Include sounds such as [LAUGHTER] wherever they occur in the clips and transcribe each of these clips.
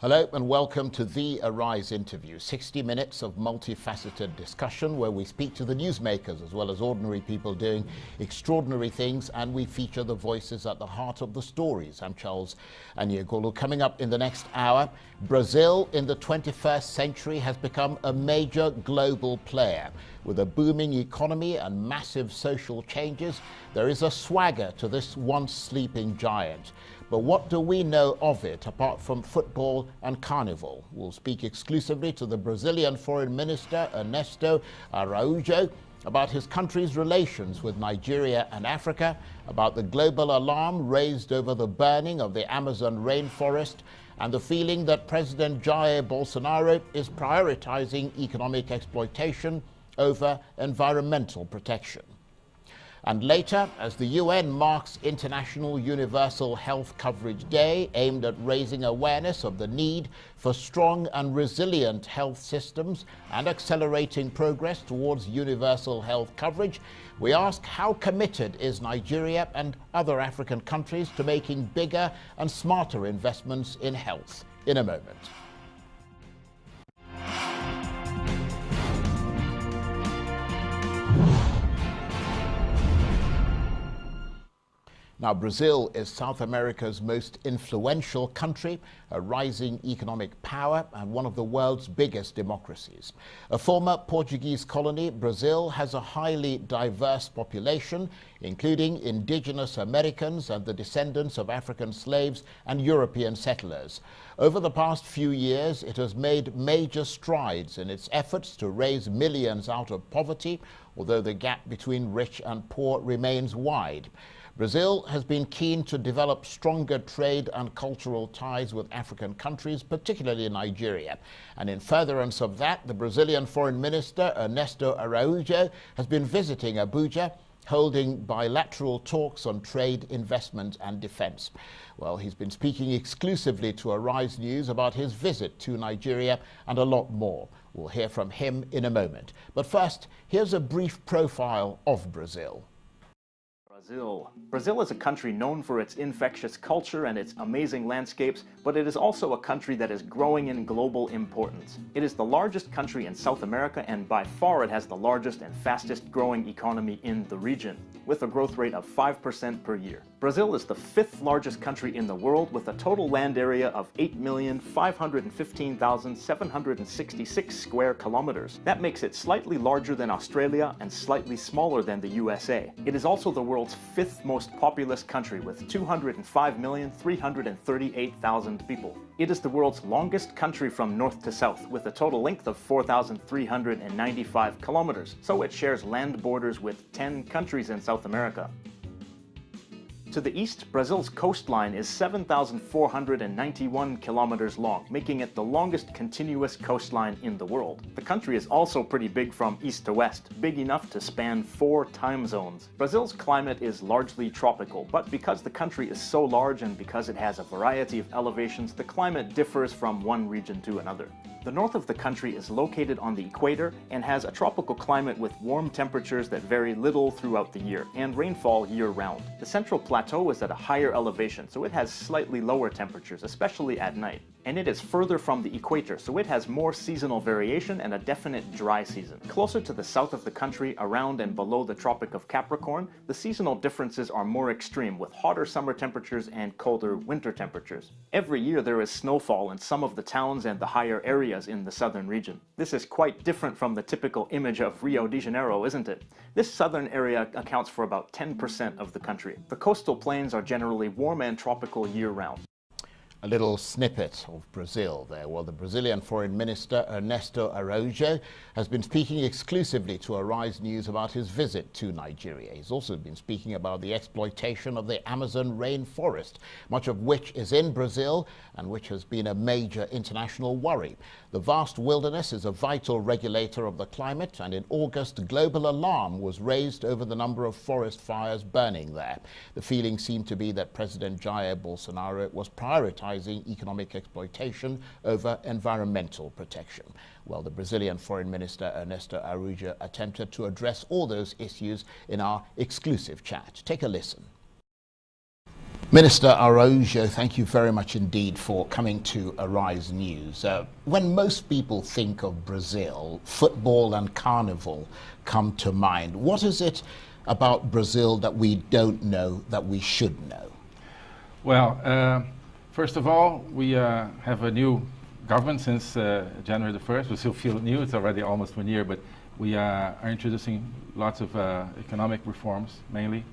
Hello and welcome to the Arise interview. 60 minutes of multifaceted discussion where we speak to the newsmakers as well as ordinary people doing extraordinary things and we feature the voices at the heart of the stories. I'm Charles Aniagolu. Coming up in the next hour, Brazil in the 21st century has become a major global player. With a booming economy and massive social changes, there is a swagger to this once sleeping giant. But what do we know of it apart from football and carnival? We'll speak exclusively to the Brazilian Foreign Minister Ernesto Araújo about his country's relations with Nigeria and Africa, about the global alarm raised over the burning of the Amazon rainforest, and the feeling that President Jair Bolsonaro is prioritizing economic exploitation over environmental protection. And later, as the UN marks International Universal Health Coverage Day, aimed at raising awareness of the need for strong and resilient health systems and accelerating progress towards universal health coverage, we ask how committed is Nigeria and other African countries to making bigger and smarter investments in health? In a moment. Now, Brazil is South America's most influential country, a rising economic power, and one of the world's biggest democracies. A former Portuguese colony, Brazil has a highly diverse population, including indigenous Americans and the descendants of African slaves and European settlers. Over the past few years, it has made major strides in its efforts to raise millions out of poverty, although the gap between rich and poor remains wide. Brazil has been keen to develop stronger trade and cultural ties with African countries, particularly Nigeria. And in furtherance of that, the Brazilian Foreign Minister, Ernesto Araújo, has been visiting Abuja holding bilateral talks on trade, investment and defense. Well, he's been speaking exclusively to Arise News about his visit to Nigeria and a lot more. We'll hear from him in a moment. But first, here's a brief profile of Brazil. Brazil. Brazil is a country known for its infectious culture and its amazing landscapes, but it is also a country that is growing in global importance. It is the largest country in South America and by far it has the largest and fastest growing economy in the region, with a growth rate of 5% per year. Brazil is the fifth largest country in the world with a total land area of 8,515,766 square kilometers. That makes it slightly larger than Australia and slightly smaller than the USA. It is also the world's fifth most populous country with 205,338,000 people. It is the world's longest country from north to south with a total length of 4,395 kilometers, so it shares land borders with 10 countries in South America. To the east, Brazil's coastline is 7,491 kilometers long, making it the longest continuous coastline in the world. The country is also pretty big from east to west, big enough to span four time zones. Brazil's climate is largely tropical, but because the country is so large and because it has a variety of elevations, the climate differs from one region to another. The north of the country is located on the equator and has a tropical climate with warm temperatures that vary little throughout the year and rainfall year-round. The central plateau is at a higher elevation, so it has slightly lower temperatures, especially at night and it is further from the equator, so it has more seasonal variation and a definite dry season. Closer to the south of the country, around and below the Tropic of Capricorn, the seasonal differences are more extreme, with hotter summer temperatures and colder winter temperatures. Every year there is snowfall in some of the towns and the higher areas in the southern region. This is quite different from the typical image of Rio de Janeiro, isn't it? This southern area accounts for about 10% of the country. The coastal plains are generally warm and tropical year-round a little snippet of Brazil there. Well, the Brazilian Foreign Minister Ernesto Araújo has been speaking exclusively to Arise News about his visit to Nigeria. He's also been speaking about the exploitation of the Amazon rainforest, much of which is in Brazil and which has been a major international worry. The vast wilderness is a vital regulator of the climate, and in August, global alarm was raised over the number of forest fires burning there. The feeling seemed to be that President Jair Bolsonaro was prioritizing economic exploitation over environmental protection. Well, the Brazilian Foreign Minister Ernesto Araújo attempted to address all those issues in our exclusive chat. Take a listen. Minister Araujo, thank you very much indeed for coming to Arise News. Uh, when most people think of Brazil, football and carnival come to mind. What is it about Brazil that we don't know that we should know? Well, uh, first of all, we uh, have a new government since uh, January the 1st. We still feel new, it's already almost one year, but we uh, are introducing lots of uh, economic reforms mainly.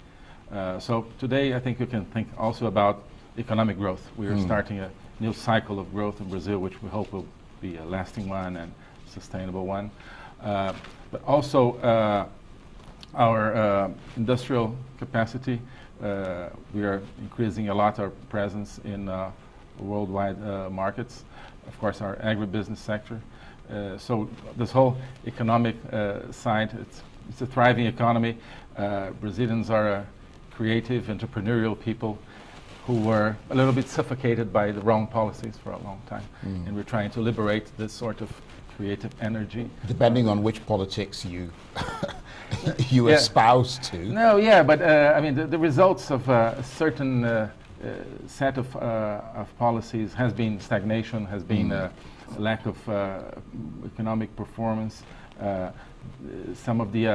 Uh, so today I think you can think also about economic growth. We are mm. starting a new cycle of growth in Brazil, which we hope will be a lasting one and sustainable one. Uh, but also uh, our uh, industrial capacity. Uh, we are increasing a lot our presence in uh, worldwide markets. Of course, our agribusiness sector. so this whole economic side, it's, it's a thriving economy. Brazilians are creative, entrepreneurial people who were a little bit suffocated by the wrong policies for a long time. Mm. And we're trying to liberate this sort of creative energy. Depending on which politics you [LAUGHS] [LAUGHS] you yeah. espouse to. No, yeah, but uh, I mean the, the, results of uh, a certain uh, uh set of, uh, of policies has been stagnation, has been mm. a lack of uh, economic performance. some of the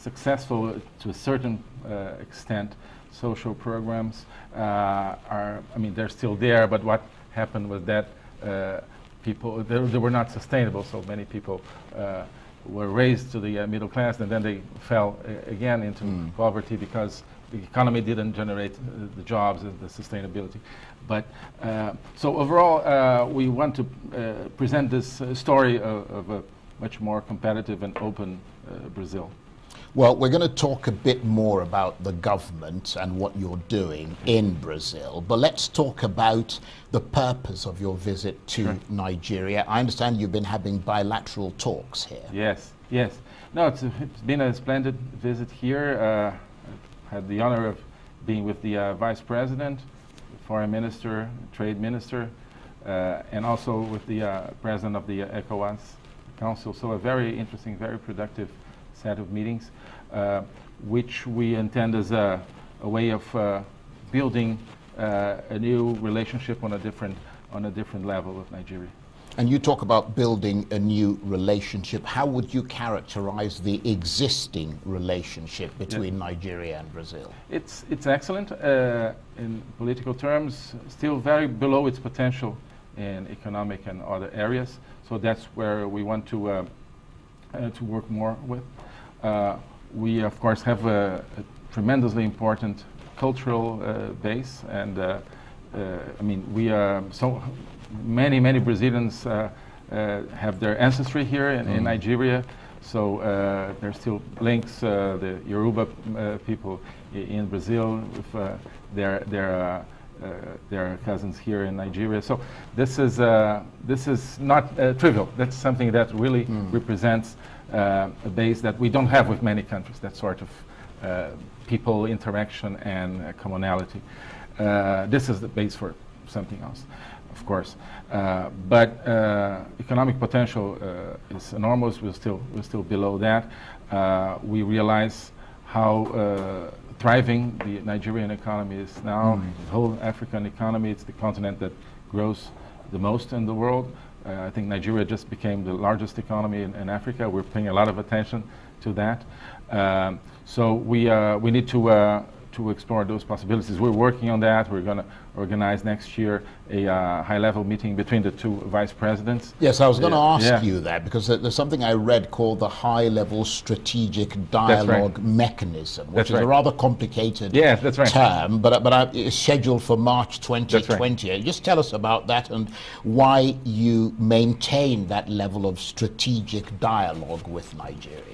successful to a certain uh, extent social programs uh, are, I mean, they're still there, but what happened was that uh, people, they, they, were not sustainable, so many people were raised to the middle class and then they fell again into mm. poverty because the economy didn't generate uh, the jobs and the sustainability. But uh, so overall, uh, we want to present this story of, of, a much more competitive and open Brazil. Well, we're going to talk a bit more about the government and what you're doing in Brazil, but let's talk about the purpose of your visit to sure. Nigeria. I understand you've been having bilateral talks here. Yes, yes. No, it's, it's been a splendid visit here. Uh, I had the honor of being with the uh, Vice President, Foreign Minister, Trade Minister, uh, and also with the uh, President of the ECOWAS Council. So a very interesting, very productive set of meetings, uh, which we intend as a, a way of uh, building uh, a new relationship on a different on a different level with Nigeria. And you talk about building a new relationship. How would you characterize the existing relationship between yeah. Nigeria and Brazil? It's, it's excellent uh, in political terms, still very below its potential in economic and other areas. So that's where we want to, uh, uh, to work more with. Uh, we, of course, have a, a tremendously important cultural uh, base, and uh, I mean, we are so many, many Brazilians have their ancestry here in, mm. in Nigeria. So uh, there's still links. Uh, the Yoruba uh, people in Brazil with their their their cousins here in Nigeria. So this is this is not trivial. That's something that really mm. represents Uh, a base that we don't have with many countries, that sort of uh, people interaction and uh, commonality. Uh, this is the base for something else, of course. Uh, but economic potential is enormous. We're still, we're still below that. we realize how thriving the Nigerian economy is now. Mm. The whole African economy, it's the continent that grows the most in the world. Uh, I think Nigeria just became the largest economy in, in, Africa. We're paying a lot of attention to that. Um, so we, uh, we need to, uh, to explore those possibilities. We're working on that. We're going to organize next year a uh, high-level meeting between the two vice presidents. Yes, I was going to ask yeah. you that because there's something I read called the high-level strategic dialogue right. mechanism, which that's is right. a rather complicated yeah, that's right. term, but, but uh, it's scheduled for March 2020. Right. Just tell us about that and why you maintain that level of strategic dialogue with Nigeria.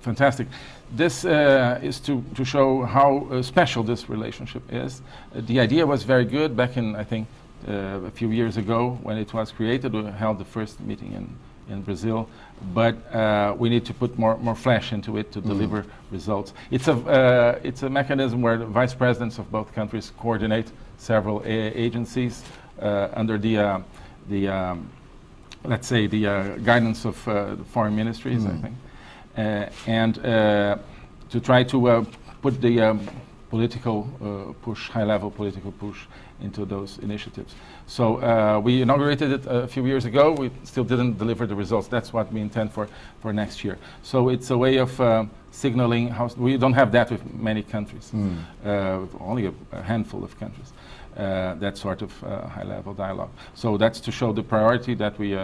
Fantastic. This uh, is to, to show how uh, special this relationship is. Uh, the idea was very good back in, I think, uh, a few years ago when it was created. We held the first meeting in, in Brazil, but uh, we need to put more, more flesh into it to mm. deliver results. It's a, uh, it's a mechanism where the vice presidents of both countries coordinate several agencies under the, the um, let's say, the guidance of the foreign ministries, mm. I think. Uh, and uh, to try to uh, put the um, political uh, push, high-level political push into those initiatives. So uh, we inaugurated it a few years ago. We still didn't deliver the results. That's what we intend for, for next year. So it's a way of uh, signaling how we don't have that with many countries, mm. with only a, a, handful of countries. that sort of high-level dialogue. So that's to show the priority that we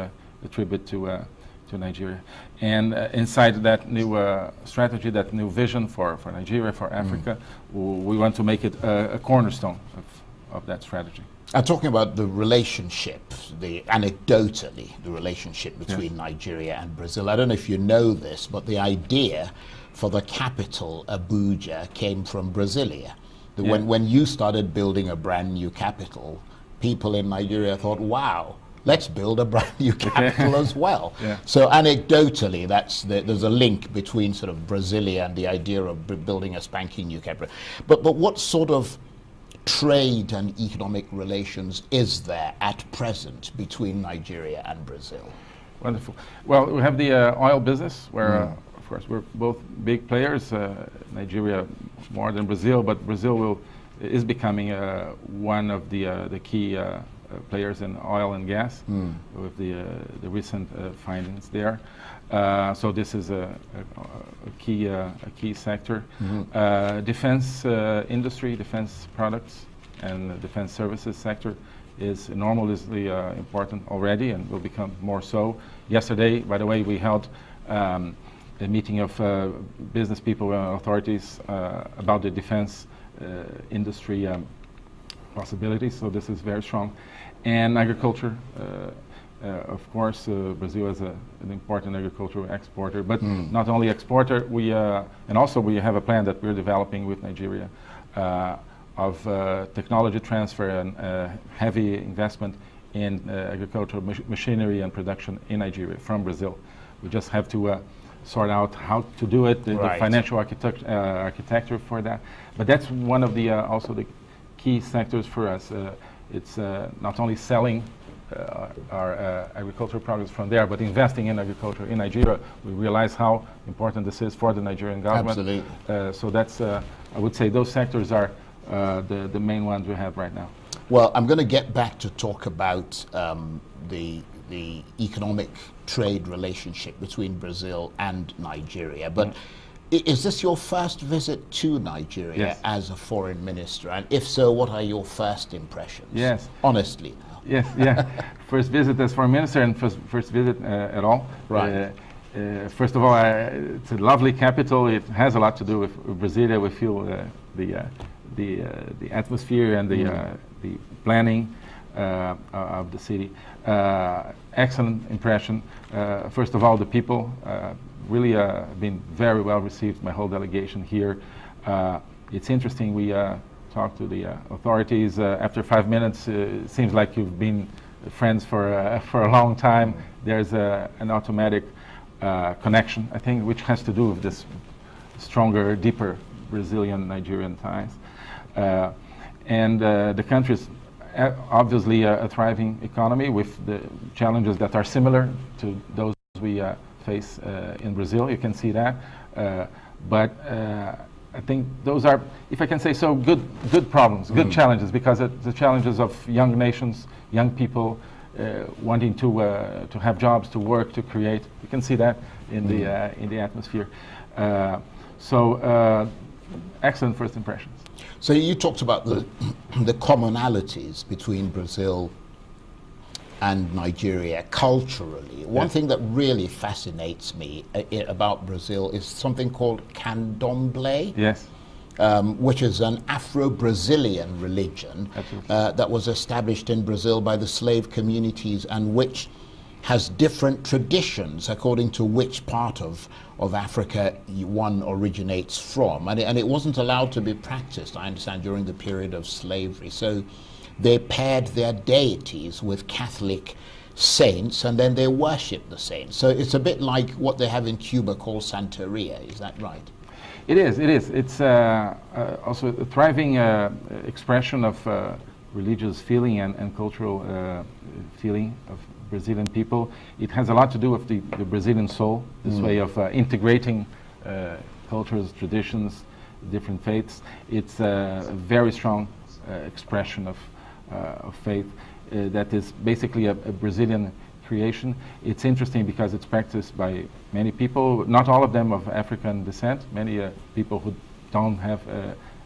attribute to to Nigeria. And uh, inside that new uh, strategy, that new vision for, for Nigeria, for Africa, mm. we want to make it a, a cornerstone of, of that strategy. I'm talking about the relationship, the anecdotally, the relationship between yes. Nigeria and Brazil. I don't know if you know this, but the idea for the capital, Abuja, came from Brasilia. Yeah. When, when you started building a brand new capital, people in Nigeria thought, wow, let's build a brand new [LAUGHS] capital as well. [LAUGHS] Yeah. So anecdotally, that's the, there's a link between sort of Brasilia and the idea of building a spanking new capital. But, but what sort of trade and economic relations is there at present between Nigeria and Brazil? Wonderful. Well, we have the uh, oil business where, mm. uh, of course, we're both big players. Uh, Nigeria more than Brazil, but Brazil will, is becoming uh, one of the, uh, the key uh, uh, players in oil and gas mm. with the, uh, the recent uh, findings there. so this is a, a, a key, a key sector. Mm -hmm. defense industry, defense products, and the defense services sector is enormously uh, important already and will become more so. Yesterday, by the way, we held um, a meeting of uh, business people and authorities uh, about the defense industry um, possibilities, so this is very strong. And agriculture, uh, uh, of course, uh, Brazil is a, an important agricultural exporter, but mm. not only exporter, we, and also we have a plan that we're developing with Nigeria of technology transfer and heavy investment in agricultural mach machinery and production in Nigeria from Brazil. We just have to sort out how to do it, the, right. the financial architect, uh, architecture for that. But that's one of the uh, also the key sectors for us. Uh, it's uh, not only selling uh, our agricultural products from there, but investing in agriculture in Nigeria. We realize how important this is for the Nigerian government. Absolutely. so that's, I would say, those sectors are the the main ones we have right now. Well, I'm going to get back to talk about um, the the economic trade relationship between Brazil and Nigeria, but. Mm -hmm is this your first visit to Nigeria yes. as a foreign minister? And if so, what are your first impressions? Yes. Honestly. Now. Yes, yeah. [LAUGHS] first visit as foreign minister and first, first visit uh, at all. Right. Uh, uh, first of all, it's a lovely capital. It has a lot to do with Brasilia. We feel uh, the, uh, the, uh, the atmosphere and the, mm. the planning of the city. excellent impression. first of all, the people really uh, been very well received, my whole delegation here. Uh, it's interesting, we uh, talked to the uh, authorities. Uh, after five minutes, uh, it seems like you've been friends for, [LAUGHS] for a long time. There's an automatic connection, I think, which has to do with this stronger, deeper Brazilian-Nigerian ties. and the country is obviously a, a, thriving economy with the challenges that are similar to those we face uh, in Brazil. You can see that. Uh, but uh, I think those are, if I can say so, good, good problems, good mm. challenges, because the challenges of young nations, young people uh, wanting to uh, to have jobs, to work, to create. You can see that in mm. the uh, in the atmosphere. so excellent first impressions. So you talked about the [CLEARS THROAT] the commonalities between Brazil and Nigeria culturally. One yes. thing that really fascinates me uh, about Brazil is something called candomblé. Yes. Um, which is an Afro-Brazilian religion uh, that was established in Brazil by the slave communities and which has different traditions according to which part of, of Africa one originates from. And it, and it wasn't allowed to be practiced, I understand, during the period of slavery. So they paired their deities with Catholic saints and then they worship the saints. So it's a bit like what they have in Cuba called Santeria, is that right? It is, it is. It's uh, uh, also a thriving uh, expression of uh, religious feeling and, and cultural uh, feeling of Brazilian people. It has a lot to do with the, the Brazilian soul, this mm. way of uh, integrating cultures, traditions, different faiths. It's a very strong uh, expression of, of faith uh, that is basically a, a, Brazilian creation. It's interesting because it's practiced by many people, not all of them of African descent, many people who don't have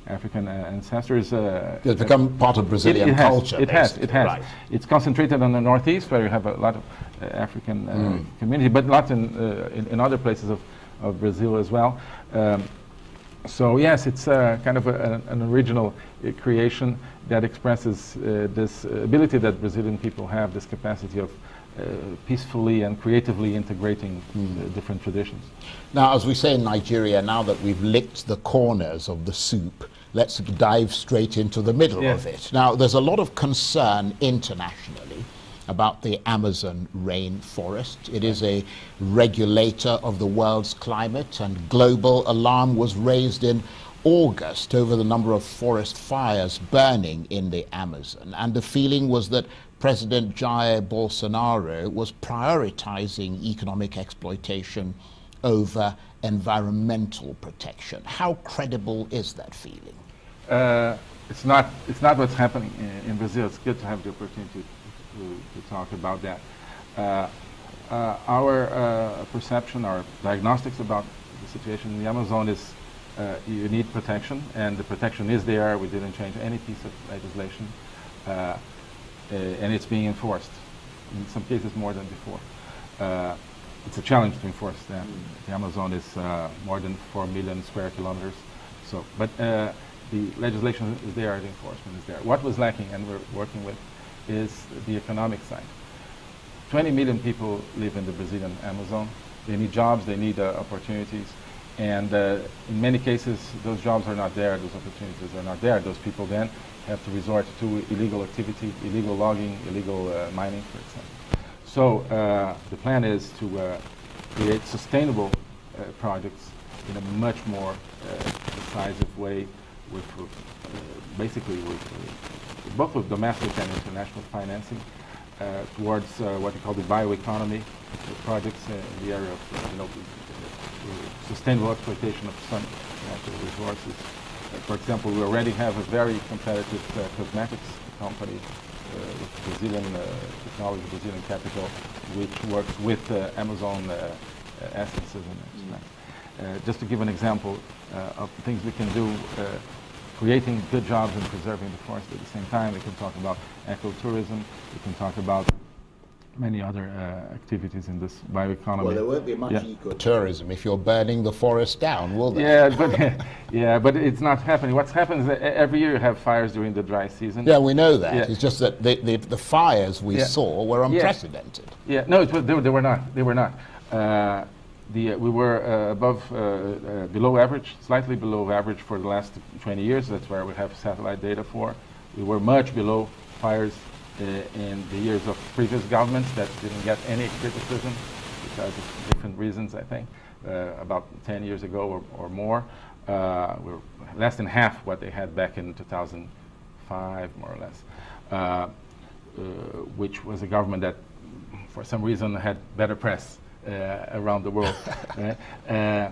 African uh, ancestors. Uh, it's become part of Brazilian it, it culture. It has. It has. Right. It's concentrated on the northeast, where you have a lot of uh, African mm. community, but not in, in, in other places of, of Brazil as well. Um, so yes, it's uh, kind of a, an original uh, creation that expresses uh, this ability that Brazilian people have, this capacity of peacefully and creatively integrating mm. different traditions. Now, as we say in Nigeria, now that we've licked the corners of the soup, let's dive straight into the middle yes. of it. Now, there's a lot of concern internationally about the Amazon rainforest. It is a regulator of the world's climate, and global alarm was raised in August over the number of forest fires burning in the Amazon. And the feeling was that President Jair Bolsonaro was prioritizing economic exploitation over environmental protection. How credible is that feeling? Uh, it's not. It's not what's happening in, in Brazil. It's good to have the opportunity to, to talk about that. Uh, uh, our uh, perception, our diagnostics about the situation in the Amazon is uh, you need protection, and the protection is there. We didn't change any piece of legislation, uh, uh, and it's being enforced. In some cases, more than before. it's a challenge to enforce that. The Amazon is more than four million square kilometers. So, but the legislation is there, the enforcement is there. What was lacking, and we're working with is the economic side. 20 million people live in the Brazilian Amazon. They need jobs, they need uh, opportunities. And uh, in many cases, those jobs are not there, those opportunities are not there. Those people then have to resort to illegal activity, illegal logging, illegal uh, mining, for example. So uh, the plan is to uh, create sustainable uh, projects in a much more decisive way with, basically with both with domestic and international financing uh, towards uh, what we call the bioeconomy projects uh, in the area of you know, sustainable exploitation of some natural resources. for example, we already have a very competitive cosmetics company with Brazilian technology, Brazilian capital, which works with Amazon essences and uh, just to give an example uh, of things we can do uh, creating good jobs and preserving the forest at the same time. We can talk about ecotourism. We can talk about many other uh, activities in this bioeconomy. Well, there won't be much yeah. ecotourism if you're burning the forest down, will there? Yeah, but [LAUGHS] yeah, but it's not happening. What's happened is that every year you have fires during the dry season. Yeah, we know that. Yeah. It's just that the, the, the fires we yeah. saw were unprecedented. Yeah, no, was, they, they, were not. They were not. Uh, the, uh, we were uh, above, uh, below average, slightly below average for the last 20 years. That's where we have satellite data for. We were much below fires in the years of previous governments that didn't get any criticism because of different reasons, I think, about 10 years ago or, or more. Uh, we're less than half what they had back in 2005, more or less, uh, uh, which was a government that, for some reason, had better press around the world. [LAUGHS] Uh,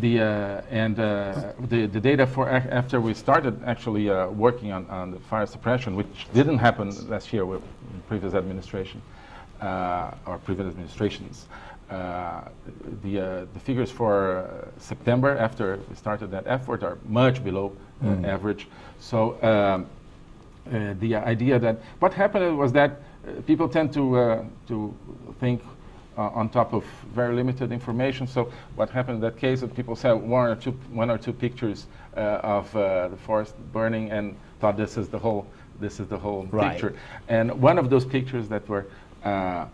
the uh, and the the data for after we started actually working on, on the fire suppression, which didn't happen last year with previous administration or previous administrations. Uh, the, uh, the figures for uh, September after we started that effort are much below mm. average. So um, the idea that what happened was that people tend to, to think uh, on top of very limited information. So what happened in that case that people saw one or two, one or two pictures uh, of uh, the forest burning and thought this is the whole, this is the whole right. picture. And one of those pictures that were uh, uh,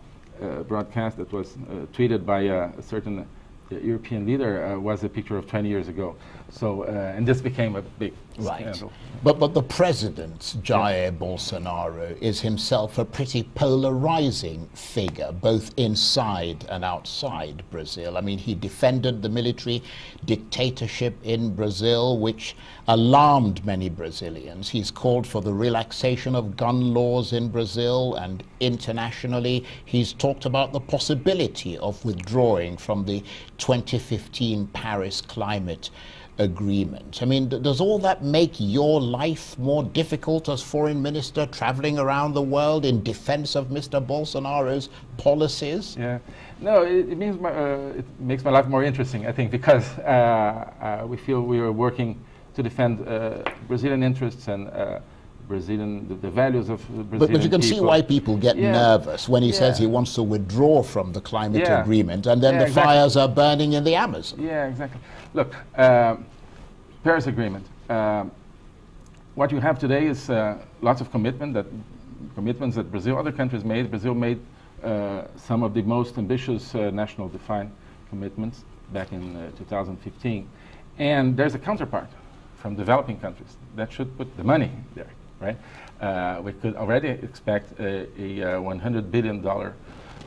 broadcast that was uh, tweeted by a certain European leader was a picture of 20 years ago. So, and this became a big right. scandal. But, but the president, Jair. Bolsonaro, is himself a pretty polarizing figure, both inside and outside Brazil. I mean, he defended the military dictatorship in Brazil, which alarmed many Brazilians. He's called for the relaxation of gun laws in Brazil, and internationally, he's talked about the possibility of withdrawing from the 2015 Paris Climate agreement. I mean, does all that make your life more difficult as foreign minister, traveling around the world in defense of Mr. Bolsonaro's policies? Yeah, no, it, it means my, uh, it makes my life more interesting, I think, because uh, uh, we feel we are working to defend uh, Brazilian interests and uh, Brazilian the, the, values of Brazilian but, but you can people. see why people get yeah. nervous when he yeah. says he wants to withdraw from the climate yeah. agreement, and then the exactly. fires are burning in the Amazon. Yeah, exactly. Look, um, Paris Agreement. Um, what you have today is uh, lots of commitment that commitments that Brazil, other countries made. Brazil made uh, some of the most ambitious uh, national defined commitments back in uh, 2015, and there's a counterpart from developing countries that should put the money there, right? Uh, we could already expect a, a 100 billion dollar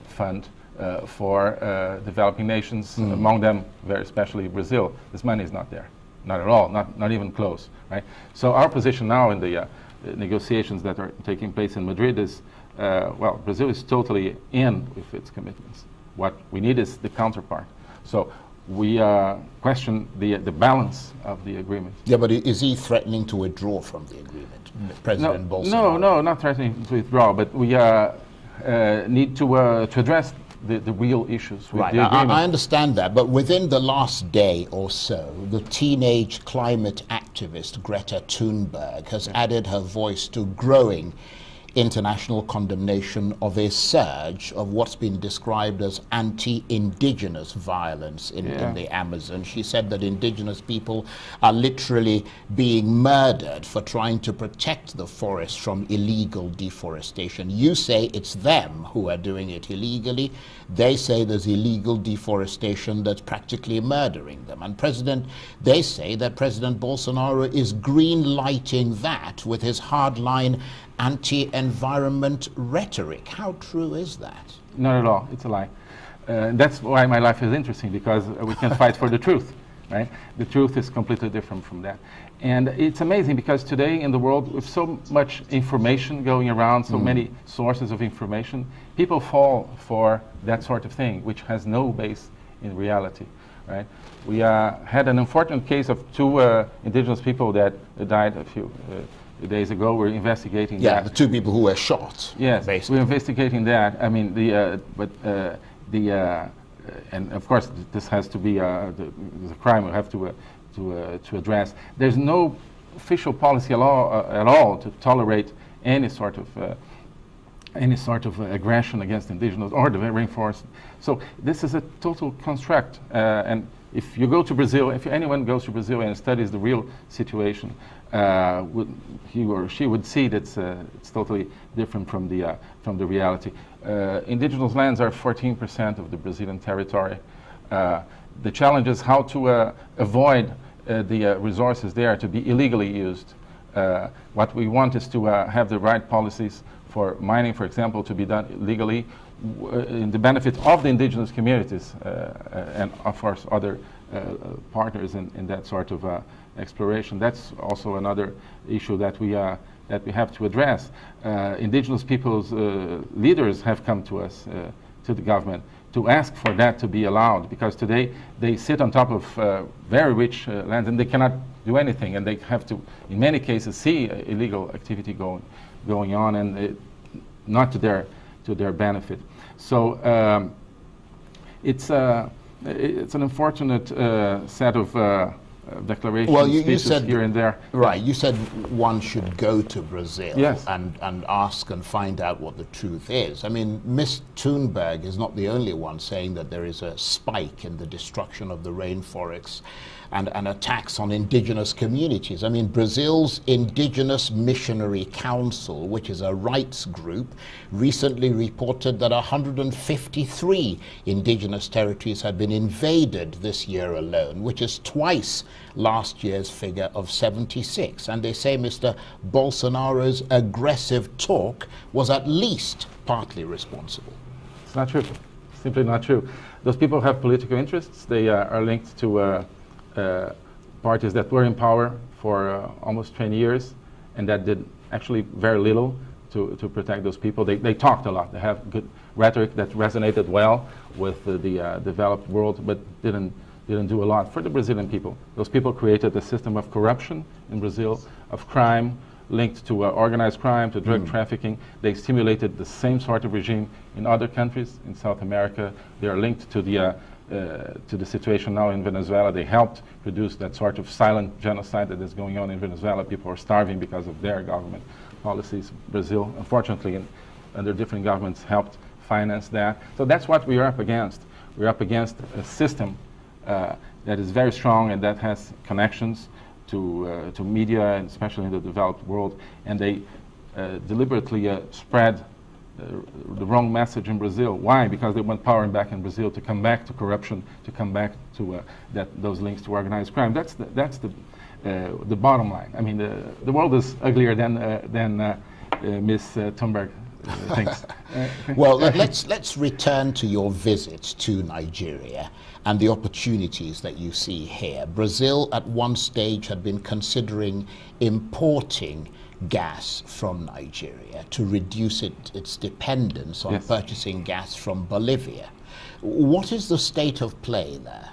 fund uh, for uh, developing nations, mm. among them very especially Brazil. This money is not there, not at all, not, not even close. Right? So our position now in the uh, negotiations that are taking place in Madrid is, uh, well, Brazil is totally in with its commitments. What we need is the counterpart. So we uh, question the, the balance of the agreement. Yeah, but is he threatening to withdraw from the agreement, President no, Bolsonaro? No, no, not threatening to withdraw, but we uh, need to, to address the, the real issues with right. the agreement. I, I understand that, but within the last day or so, the teenage climate activist Greta Thunberg has added her voice to growing international condemnation of a surge of what's been described as anti-indigenous violence in, Yeah. in the Amazon. She said that indigenous people are literally being murdered for trying to protect the forest from illegal deforestation. You say it's them who are doing it illegally. They say there's illegal deforestation that's practically murdering them. And President, they say that President Bolsonaro is green lighting that with his hardline anti-environment rhetoric. How true is that? Not at all. It's a lie. Uh, that's why my life is interesting because uh, we can fight for the truth, right? The truth is completely different from that. And it's amazing because today in the world, with so much information going around, so mm. many sources of information, people fall for that sort of thing, which has no base in reality, right? We uh, had an unfortunate case of two uh, indigenous people that died a few uh, days ago. We're investigating yeah, that. the two people who were shot. Yes, basically. we're investigating that. I mean, the uh, but uh, the uh, and of course this has to be uh, the, the crime we have to uh, to uh, to address. There's no official policy at all, at all to tolerate any sort of any sort of aggression against indigenous or the rainforest. So this is a total construct. and if you go to Brazil, if anyone goes to Brazil and studies the real situation, uh, would, he or she would see that it's, uh, it's totally different from the, uh, from the reality. Uh, indigenous lands are 14% of the Brazilian territory. Uh, the challenge is how to uh, avoid the resources there to be illegally used. what we want is to have the right policies for mining, for example, to be done legally in the benefit of the indigenous communities uh, and of course other uh, partners in, in, that sort of uh, exploration. That's also another issue that we that we have to address. indigenous peoples' leaders have come to us, to the government, to ask for that to be allowed because today they sit on top of uh, very rich uh, lands and they cannot do anything and they have to in many cases see uh, illegal activity going going on and it, not to their to their benefit so um, it's uh, it's an unfortunate uh, set of uh, declarations, well, you, you said here and there. Right, you said one should go to Brazil yes. and, and ask and find out what the truth is. I mean, Miss Thunberg is not the only one saying that there is a spike in the destruction of the rainforests and, and attacks on indigenous communities. I mean, Brazil's Indigenous Missionary Council, which is a rights group, recently reported that 153 indigenous territories had been invaded this year alone, which is twice last year's figure of 76. And they say Mr. Bolsonaro's aggressive talk was at least partly responsible. It's not true. Simply not true. Those people have political interests. They uh, are linked to uh, parties that were in power for uh, almost 20 years and that did actually very little to, to protect those people. They, they talked a lot. They have good rhetoric that resonated well with the, the uh, developed world, but didn't didn't do a lot for the Brazilian people. Those people created a system of corruption in Brazil, of crime, linked to uh, organized crime, to drug mm. trafficking. They stimulated the same sort of regime in other countries in South America. They are linked to the, uh, uh, to the situation now in Venezuela. They helped produce that sort of silent genocide that is going on in Venezuela. People are starving because of their government policies. Brazil, unfortunately, under different governments, helped finance that. So that's what we are up against. We're up against a system uh, that is very strong and that has connections to, uh, to media, and especially in the developed world, and they uh, deliberately uh, spread the wrong message in Brazil. Why? Because they want power back in Brazil to come back to corruption, to come back to uh, that, those links to organized crime. That's the, that's the, uh, the bottom line. I mean, the, the world is uglier than, uh, than Ms. Thunberg [LAUGHS] thinks. well, let, let's, let's return to your visit to Nigeria and the opportunities that you see here. Brazil at one stage had been considering importing gas from Nigeria to reduce it, its dependence on yes. purchasing gas from Bolivia. What is the state of play there?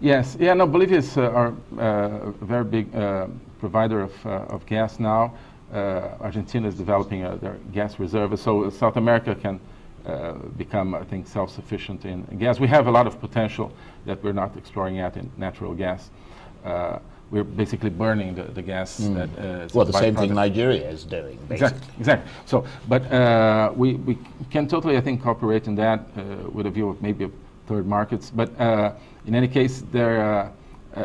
Yes, yeah, no, Bolivia is uh, our uh, very big uh, provider of, uh, of gas now. Uh, Argentina is developing uh, their gas reserves, so South America can uh, become, I think, self-sufficient in, gas. We have a lot of potential that we're not exploring yet in natural gas. Uh, we're basically burning the, the gas. Mm. That, uh, well, the same thing Nigeria is doing, basically. Exactly, exactly. So, but uh, we, we can totally, I think, cooperate in that uh, with a view of maybe third markets. But in any case, there,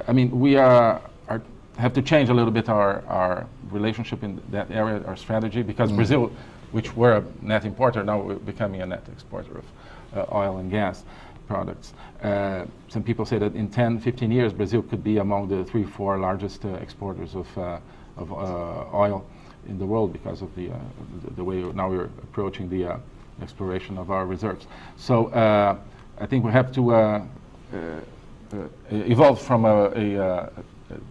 I mean, we are, are, have to change a little bit our, our relationship in that area, our strategy, because mm. Brazil which were a net importer, now we're becoming a net exporter of uh, oil and gas products. Uh, some people say that in 10, 15 years, Brazil could be among the three, four largest uh, exporters of, uh, of uh, oil in the world because of the, uh, the, the, way now we're approaching the exploration of our reserves. So I think we have to evolve from a, a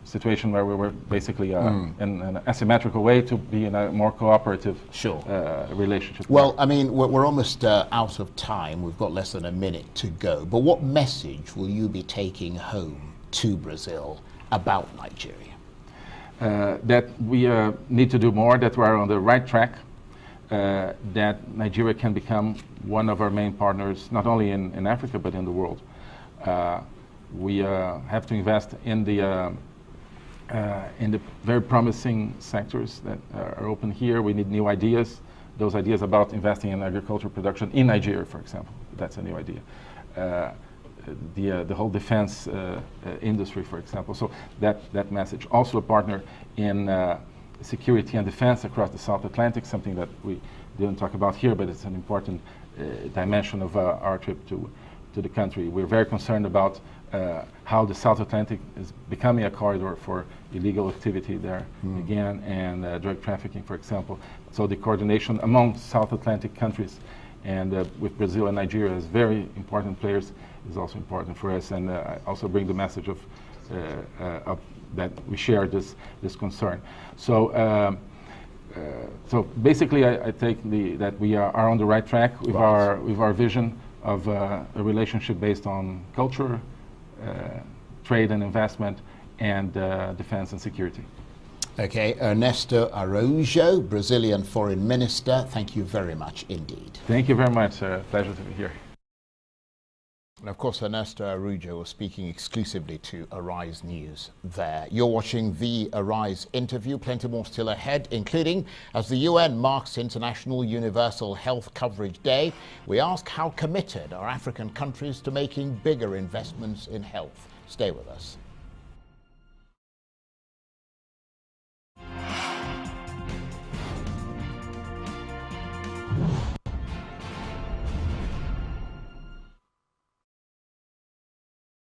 situation where we were basically uh, mm. in, in, an asymmetrical way to be in a more cooperative sure. uh, relationship. Well, I mean, we're, we're almost uh, out of time. We've got less than a minute to go. But what message will you be taking home to Brazil about Nigeria? Uh, that we uh, need to do more, that we're on the right track, uh, that Nigeria can become one of our main partners, not only in, in Africa, but in the world we uh, have to invest in the uh, uh, in the very promising sectors that are open here. We need new ideas. Those ideas about investing in agricultural production in Nigeria, for example, that's a new idea. Uh, the, uh, the whole defense uh, industry, for example. So that, that message. Also a partner in security and defense across the South Atlantic, something that we didn't talk about here, but it's an important dimension of our trip to, to the country. We're very concerned about uh, how the South Atlantic is becoming a corridor for illegal activity there mm. again and uh, drug trafficking, for example. So the coordination among South Atlantic countries and uh, with Brazil and Nigeria as very important players is also important for us. And uh, I also bring the message of, uh, uh, of, that we share this, this concern. So. Um, so basically, I, I, take the that we are, are on the right track with right. our with our vision of a relationship based on culture, uh, trade and investment, and uh, defense and security. Okay, Ernesto Araujo, Brazilian Foreign Minister, thank you very much indeed. Thank you very much. Uh, pleasure to be here. And of course, Ernesto Araújo was speaking exclusively to Arise News there. You're watching the Arise interview. Plenty more still ahead, including as the UN marks International Universal Health Coverage Day, we ask how committed are African countries to making bigger investments in health. Stay with us.